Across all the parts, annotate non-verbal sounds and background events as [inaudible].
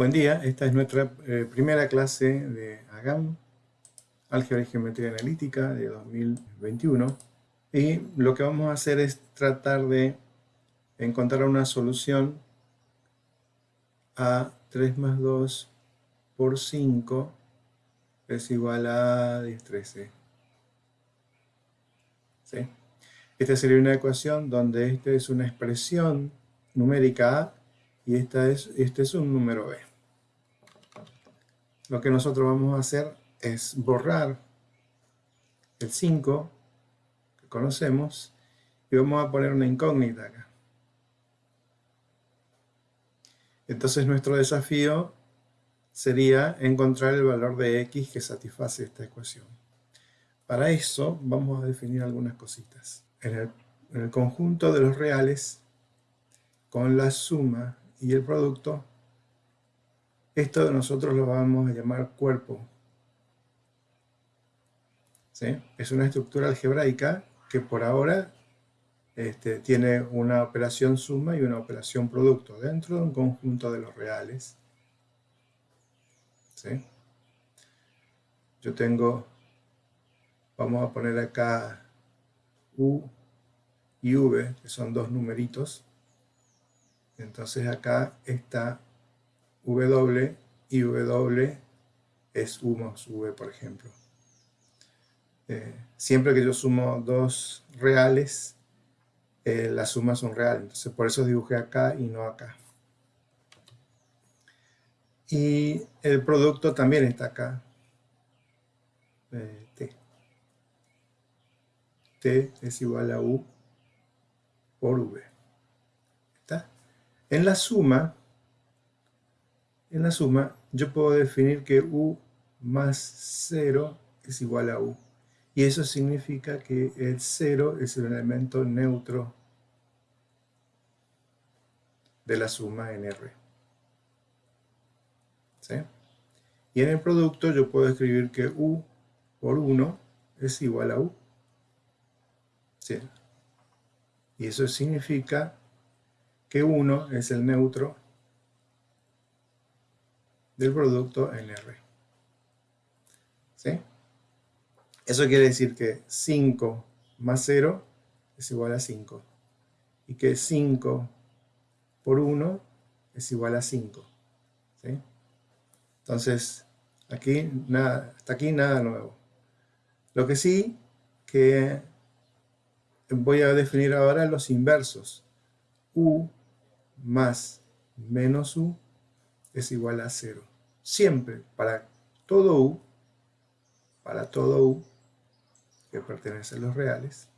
Buen día, esta es nuestra eh, primera clase de AGAM, Álgebra y Geometría Analítica de 2021. Y lo que vamos a hacer es tratar de encontrar una solución a 3 más 2 por 5 es igual a 10, 13. ¿Sí? Esta sería una ecuación donde esta es una expresión numérica A y esta es, este es un número B. Lo que nosotros vamos a hacer es borrar el 5 que conocemos y vamos a poner una incógnita acá. Entonces nuestro desafío sería encontrar el valor de x que satisface esta ecuación. Para eso vamos a definir algunas cositas. En el, en el conjunto de los reales, con la suma y el producto, esto nosotros lo vamos a llamar cuerpo. ¿Sí? Es una estructura algebraica que por ahora este, tiene una operación suma y una operación producto dentro de un conjunto de los reales. ¿Sí? Yo tengo, vamos a poner acá U y V, que son dos numeritos. Entonces acá está W y W es U más V, por ejemplo. Eh, siempre que yo sumo dos reales, eh, las sumas son reales. Entonces por eso dibujé acá y no acá. Y el producto también está acá. Eh, T. T es igual a U por V. ¿Está? En la suma, en la suma, yo puedo definir que U más 0 es igual a U. Y eso significa que el 0 es el elemento neutro de la suma en R. ¿Sí? Y en el producto yo puedo escribir que U por 1 es igual a U. ¿Sí? Y eso significa que 1 es el neutro del producto en R. ¿Sí? Eso quiere decir que 5 más 0 es igual a 5. Y que 5 por 1 es igual a 5. ¿sí? Entonces, aquí nada, hasta aquí nada nuevo. Lo que sí que voy a definir ahora los inversos. U más menos U es igual a 0 siempre para todo U, para todo U que pertenece a los reales,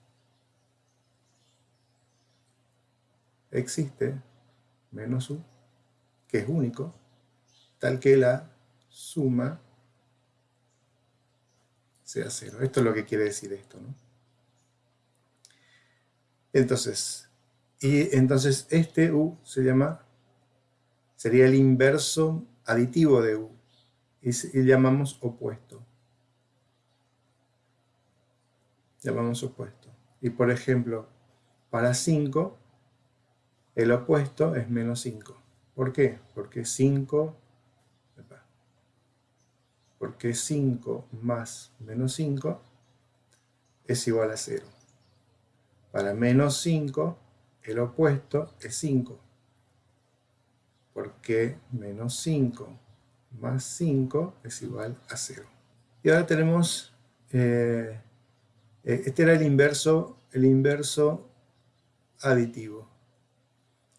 existe menos U, que es único, tal que la suma sea cero. Esto es lo que quiere decir esto, ¿no? Entonces, y entonces este U se llama, sería el inverso aditivo de U y, llamamos opuesto. Llamamos opuesto. Y por ejemplo, para 5, el opuesto es menos 5. ¿Por qué? Porque 5, porque 5 más menos 5 es igual a 0. Para menos 5, el opuesto es 5 porque menos 5 más 5 es igual a 0. Y ahora tenemos, eh, eh, este era el inverso, el inverso aditivo.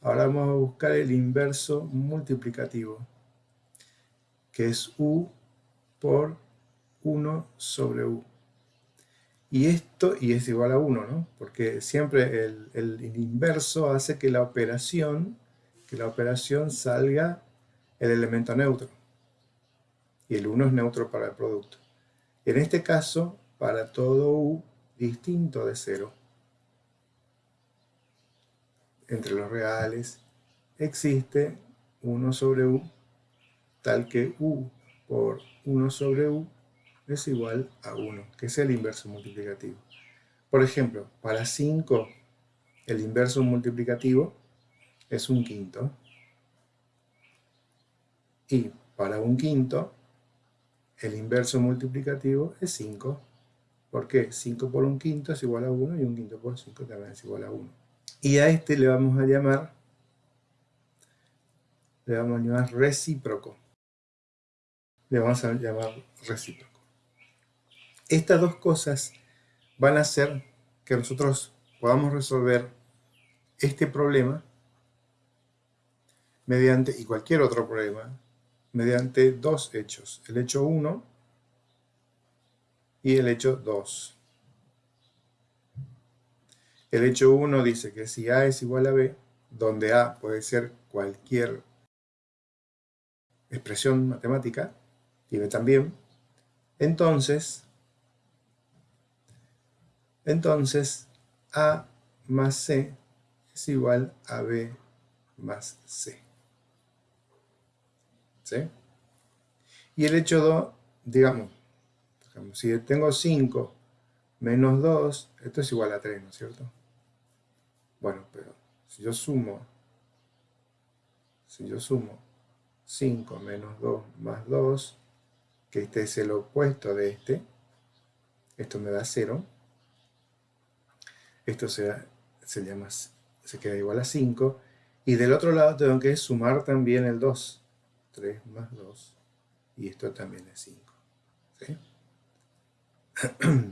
Ahora vamos a buscar el inverso multiplicativo, que es u por 1 sobre u. Y esto, y es igual a 1, ¿no? Porque siempre el, el inverso hace que la operación la operación salga el elemento neutro. Y el 1 es neutro para el producto. En este caso, para todo U distinto de 0, entre los reales, existe 1 sobre U, tal que U por 1 sobre U es igual a 1, que es el inverso multiplicativo. Por ejemplo, para 5, el inverso multiplicativo es un quinto. Y para un quinto, el inverso multiplicativo es 5. ¿Por qué? 5 por un quinto es igual a 1 y un quinto por 5 también es igual a 1. Y a este le vamos a llamar, le vamos a llamar recíproco. Le vamos a llamar recíproco. Estas dos cosas van a hacer que nosotros podamos resolver este problema mediante, y cualquier otro problema, mediante dos hechos. El hecho 1 y el hecho 2. El hecho 1 dice que si A es igual a B, donde A puede ser cualquier expresión matemática, y B también, entonces, entonces A más C es igual a B más C. ¿Sí? Y el hecho 2, digamos, si tengo 5 menos 2, esto es igual a 3, ¿no es cierto? Bueno, pero si yo sumo, si yo sumo 5 menos 2 más 2, que este es el opuesto de este, esto me da 0, esto se, se, llama, se queda igual a 5, y del otro lado tengo que sumar también el 2, 3 más 2, y esto también es 5. ¿sí?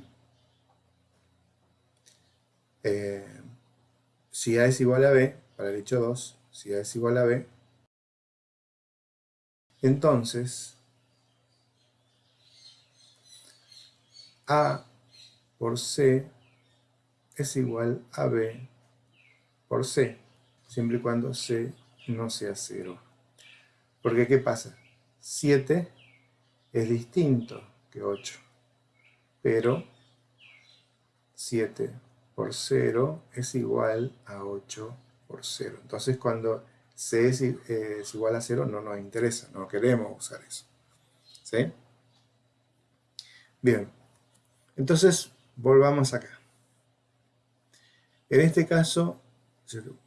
[clears throat] Eh, si A es igual a B, para el hecho 2, si A es igual a B, entonces A por C es igual a B por C, siempre y cuando C no sea 0. Porque ¿qué pasa? 7 es distinto que 8 pero 7 por 0 es igual a 8 por 0. Entonces cuando c es, igual a 0 no nos interesa, no queremos usar eso. ¿Sí? Bien, entonces volvamos acá. En este caso,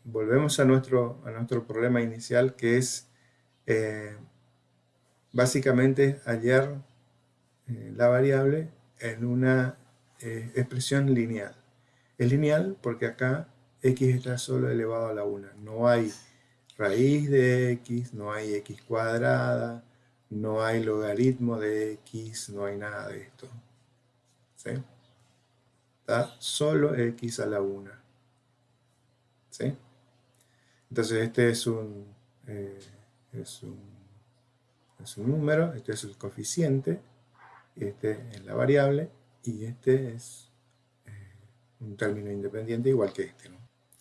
volvemos a nuestro, a nuestro problema inicial que es eh, básicamente hallar eh, la variable en una eh, expresión lineal. Es lineal porque acá x está solo elevado a la 1. No hay raíz de x, no hay x cuadrada, no hay logaritmo de x, no hay nada de esto. ¿Sí? Está solo x a la 1. ¿Sí? Entonces este es un, eh, es un, es un número, este es el coeficiente, este es la variable y este es eh, un término independiente igual que este.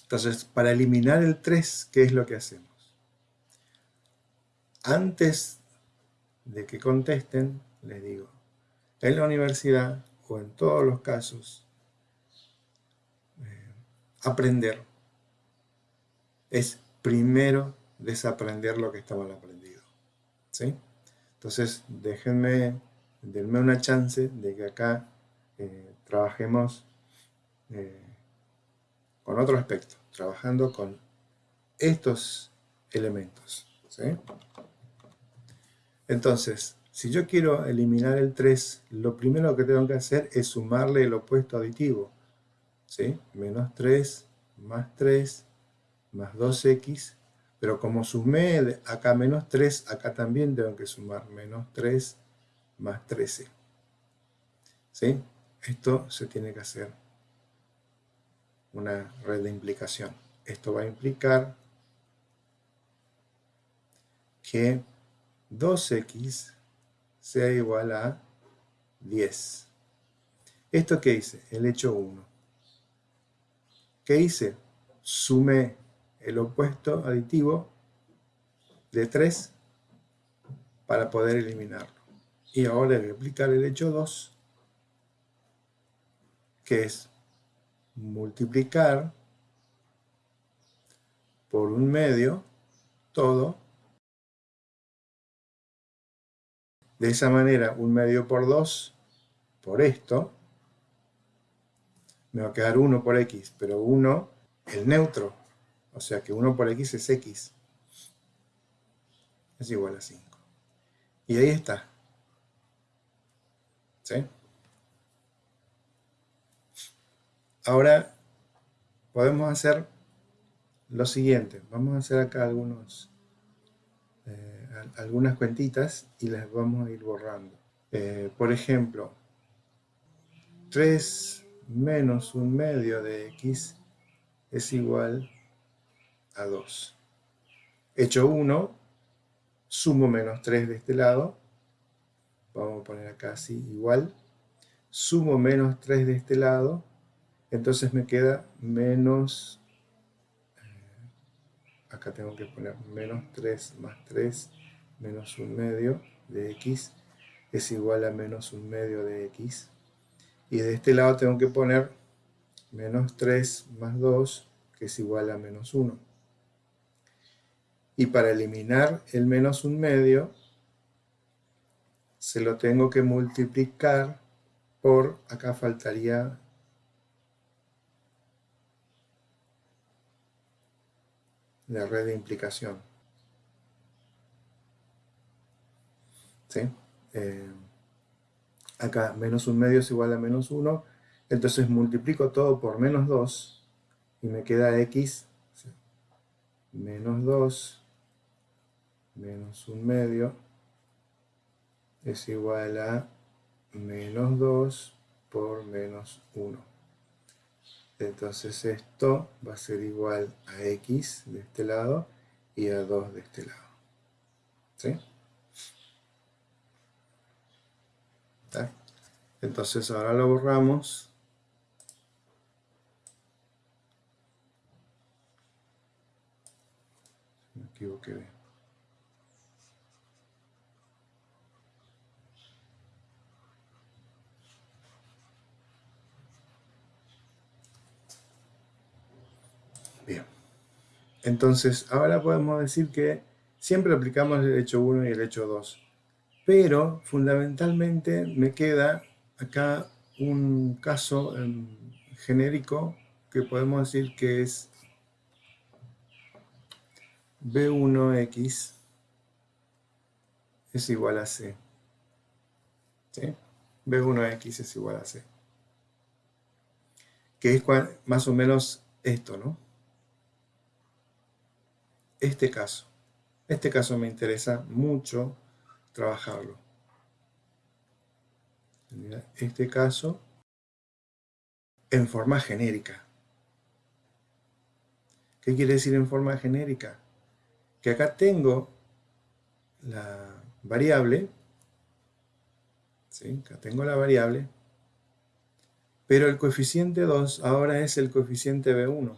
Entonces, para eliminar el 3, ¿qué es lo que hacemos? Antes de que contesten, les digo, en la universidad o en todos los casos, eh, aprender es primero desaprender lo que estaba aprendido. ¿sí? Entonces, déjenme denme una chance de que acá eh, trabajemos eh, con otro aspecto, trabajando con estos elementos. Entonces, si yo quiero eliminar el 3, lo primero que tengo que hacer es sumarle el opuesto aditivo. ¿sí? Menos 3 más 3 más 2x, pero como sumé acá menos 3, acá también tengo que sumar menos 3 más 13. ¿Sí? Esto se tiene que hacer una red de implicación. Esto va a implicar que 2x sea igual a 10. ¿Esto qué hice? El hecho 1. ¿Qué hice? Sumé el opuesto aditivo de 3 para poder eliminarlo. Y ahora voy a aplicar el hecho 2, que es multiplicar por un medio todo. De esa manera, un medio por 2, por esto, me va a quedar 1 por x, pero 1, el neutro, o sea que 1 por x es x, es igual a 5. Y ahí está. ¿Sí? Ahora podemos hacer lo siguiente. Vamos a hacer acá algunos, eh, algunas cuentitas y las vamos a ir borrando. Eh, por ejemplo, 3 menos un medio de x es igual a 2. Hecho 1, sumo menos 3 de este lado. Vamos a poner acá así, igual. Sumo menos 3 de este lado entonces me queda menos, eh, acá tengo que poner menos 3 más 3 menos un medio de x es igual a menos un medio de x. Y de este lado tengo que poner menos 3 más 2, que es igual a menos 1. Y para eliminar el menos un medio, se lo tengo que multiplicar por, acá faltaría la red de implicación. ¿Sí? Eh, acá menos un medio es igual a menos 1, entonces multiplico todo por menos 2 y me queda x menos 2 menos un medio es igual a menos 2 por menos 1. Entonces esto va a ser igual a x de este lado y a 2 de este lado. ¿Sí? Entonces ahora lo borramos. Me equivoqué. Bien. Entonces, ahora podemos decir que siempre aplicamos el hecho 1 y el hecho 2. Pero, fundamentalmente, me queda acá un caso em, genérico que podemos decir que es B1X es igual a C. ¿Sí? B1X es igual a C. Que es más o menos esto, ¿no? Este caso. Este caso me interesa mucho trabajarlo. Este caso en forma genérica. ¿Qué quiere decir en forma genérica? Que acá tengo la variable, acá tengo la variable, pero el coeficiente 2 ahora es el coeficiente B1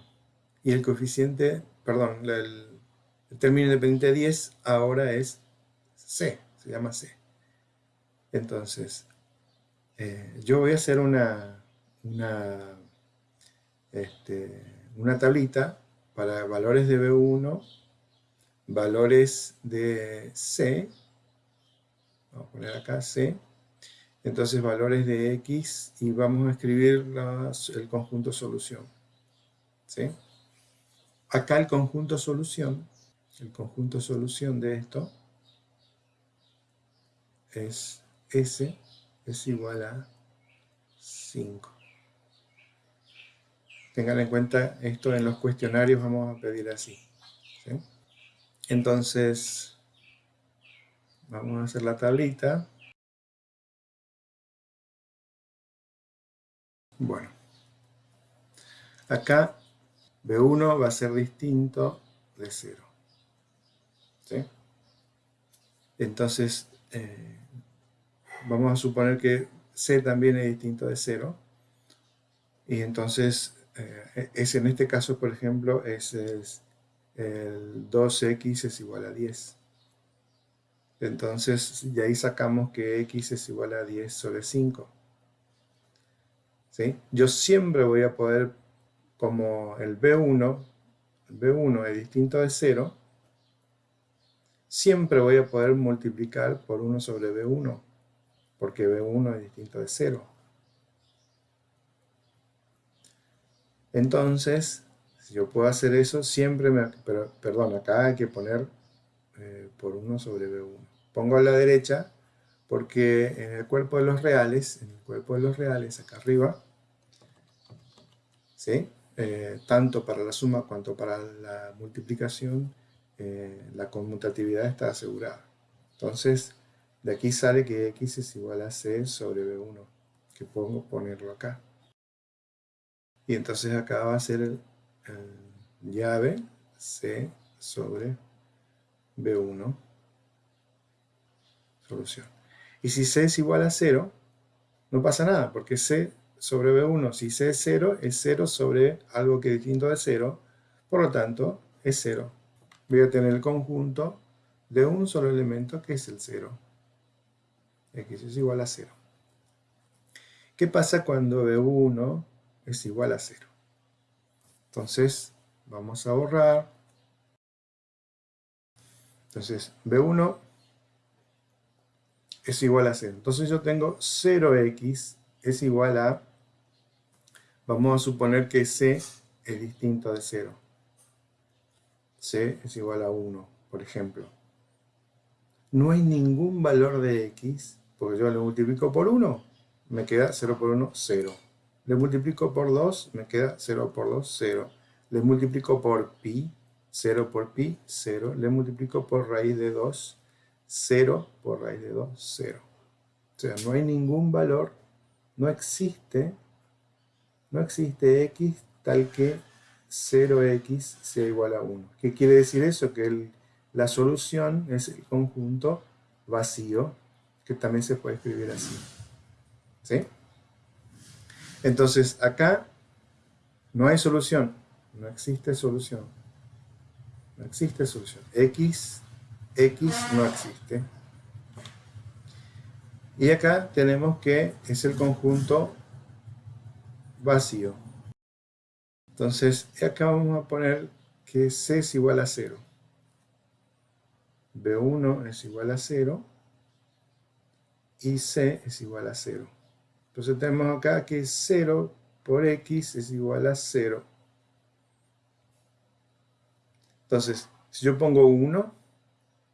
y el coeficiente, perdón, el, el término independiente de 10 ahora es C, se llama C. Entonces, eh, yo voy a hacer una, una, este, una tablita para valores de B1, valores de C, vamos a poner acá C, entonces valores de X y vamos a escribir el conjunto solución. ¿sí? Acá el conjunto solución el conjunto solución de esto es S es igual a 5. Tengan en cuenta esto en los cuestionarios, vamos a pedir así. Entonces, vamos a hacer la tablita. Bueno, acá B1 va a ser distinto de 0. Entonces, eh, vamos a suponer que C también es distinto de 0. Y entonces, eh, es en este caso, por ejemplo, es, el 2x es igual a 10. Entonces, y ahí sacamos que x es igual a 10 sobre 5. ¿Sí? Yo siempre voy a poder, como el B1, el B1 es distinto de 0, siempre voy a poder multiplicar por 1 sobre B1, porque B1 es distinto de 0. Entonces, si yo puedo hacer eso, siempre me... Pero, perdón, acá hay que poner eh, por 1 sobre B1. pongo a la derecha porque en el cuerpo de los reales, en el cuerpo de los reales, acá arriba, ¿sí? Eh, tanto para la suma cuanto para la multiplicación, eh, la conmutatividad está asegurada. Entonces, de aquí sale que x es igual a c sobre b1, que pongo ponerlo acá. Y entonces acá va a ser el, llave c sobre b1, solución. Y si c es igual a 0, no pasa nada, porque c sobre b1, si c es 0, es 0 sobre algo que es distinto de 0, por lo tanto, es 0. Voy a tener el conjunto de un solo elemento que es el 0. x es igual a 0. ¿Qué pasa cuando b1 es igual a 0? Entonces, vamos a borrar. Entonces, b1 es igual a 0. Entonces yo tengo 0x es igual a, vamos a suponer que c es distinto de 0. C es igual a 1, por ejemplo. No hay ningún valor de x, porque yo lo multiplico por 1, me queda 0 por 1, 0. Le multiplico por 2, me queda 0 por 2, 0. Le multiplico por pi, 0 por pi, 0. Le multiplico por raíz de 2, 0 por raíz de 2, 0. O sea, no hay ningún valor, no existe, no existe x tal que 0x sea igual a 1. ¿Qué quiere decir eso? Que la solución es el conjunto vacío, que también se puede escribir así. ¿Sí? Entonces, acá no hay solución, no existe solución. No existe solución. x X no existe. Y acá tenemos que es el conjunto vacío. Entonces, acá vamos a poner que C es igual a 0. B1 es igual a 0 y C es igual a 0. Entonces tenemos acá que 0 por X es igual a 0. Entonces, si yo pongo 1,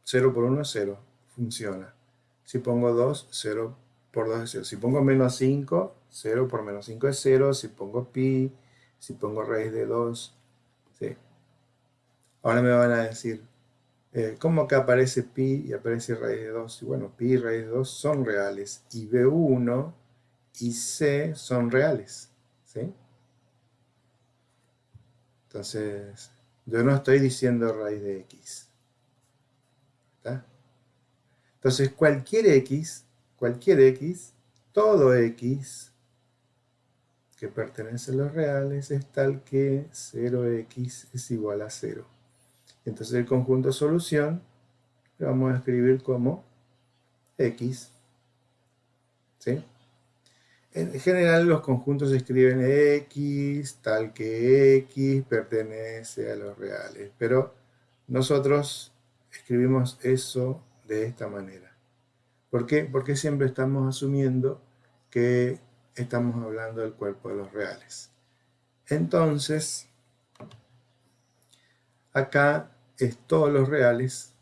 0 por 1 es 0, funciona. Si pongo 2, 0 por 2 es 0. Si pongo menos 5, 0 por menos 5 es 0. Si pongo pi, si pongo raíz de 2, ¿sí? Ahora me van a decir, eh, ¿cómo que aparece pi y aparece raíz de 2? Y bueno, pi y raíz de 2 son reales. Y B1 y C son reales. ¿sí? Entonces, yo no estoy diciendo raíz de x. Entonces cualquier x, cualquier x, todo x que pertenece a los reales es tal que 0x es igual a 0. Entonces el conjunto solución lo vamos a escribir como x. ¿Sí? En general los conjuntos se escriben x, tal que x pertenece a los reales, pero nosotros escribimos eso de esta manera. ¿Por qué? Porque siempre estamos asumiendo que estamos hablando del cuerpo de los reales. Entonces, acá es todos los reales,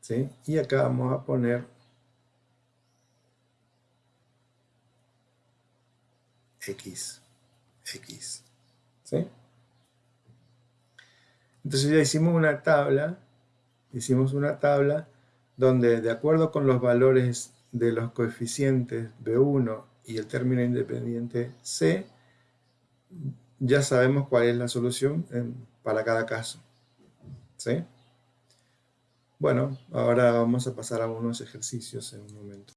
¿sí? Y acá vamos a poner x, x, ¿sí? Entonces ya hicimos una tabla hicimos una tabla donde de acuerdo con los valores de los coeficientes B1 y el término independiente C, ya sabemos cuál es la solución para cada caso. ¿Sí? Bueno, ahora vamos a pasar a unos ejercicios en un momento.